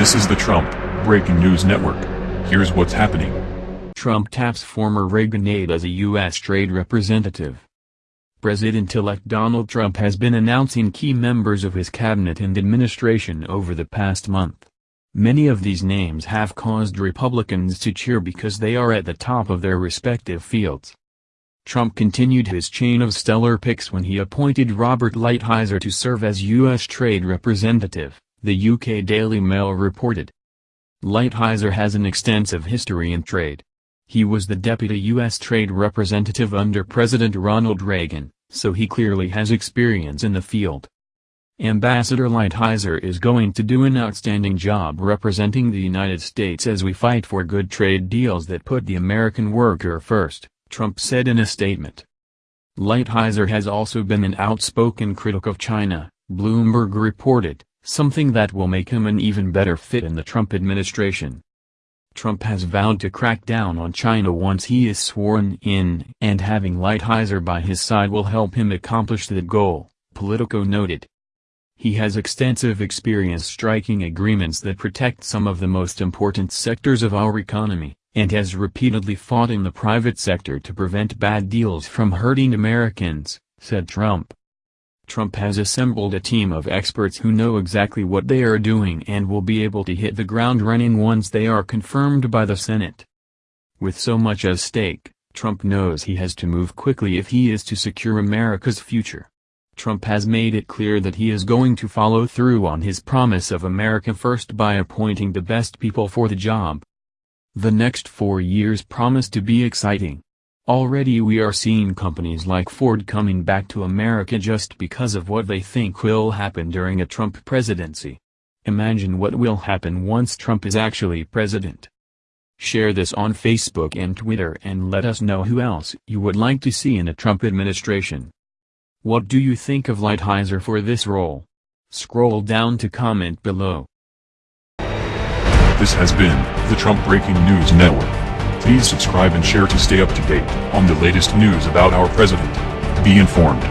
This is the Trump Breaking News Network. Here's what's happening. Trump taps former Reagan aide as a U.S. trade representative. President-elect Donald Trump has been announcing key members of his cabinet and administration over the past month. Many of these names have caused Republicans to cheer because they are at the top of their respective fields. Trump continued his chain of stellar picks when he appointed Robert Lighthizer to serve as U.S. Trade Representative, the UK Daily Mail reported. Lighthizer has an extensive history in trade. He was the deputy U.S. Trade Representative under President Ronald Reagan, so he clearly has experience in the field. Ambassador Lighthizer is going to do an outstanding job representing the United States as we fight for good trade deals that put the American worker first. Trump said in a statement. Lighthizer has also been an outspoken critic of China, Bloomberg reported, something that will make him an even better fit in the Trump administration. Trump has vowed to crack down on China once he is sworn in and having Lighthizer by his side will help him accomplish that goal, Politico noted. He has extensive experience striking agreements that protect some of the most important sectors of our economy and has repeatedly fought in the private sector to prevent bad deals from hurting Americans, said Trump. Trump has assembled a team of experts who know exactly what they are doing and will be able to hit the ground running once they are confirmed by the Senate. With so much at stake, Trump knows he has to move quickly if he is to secure America's future. Trump has made it clear that he is going to follow through on his promise of America First by appointing the best people for the job. The next four years promise to be exciting. Already we are seeing companies like Ford coming back to America just because of what they think will happen during a Trump presidency. Imagine what will happen once Trump is actually president. Share this on Facebook and Twitter and let us know who else you would like to see in a Trump administration. What do you think of Lighthizer for this role? Scroll down to comment below. This has been the Trump Breaking News Network. Please subscribe and share to stay up to date on the latest news about our president. Be informed.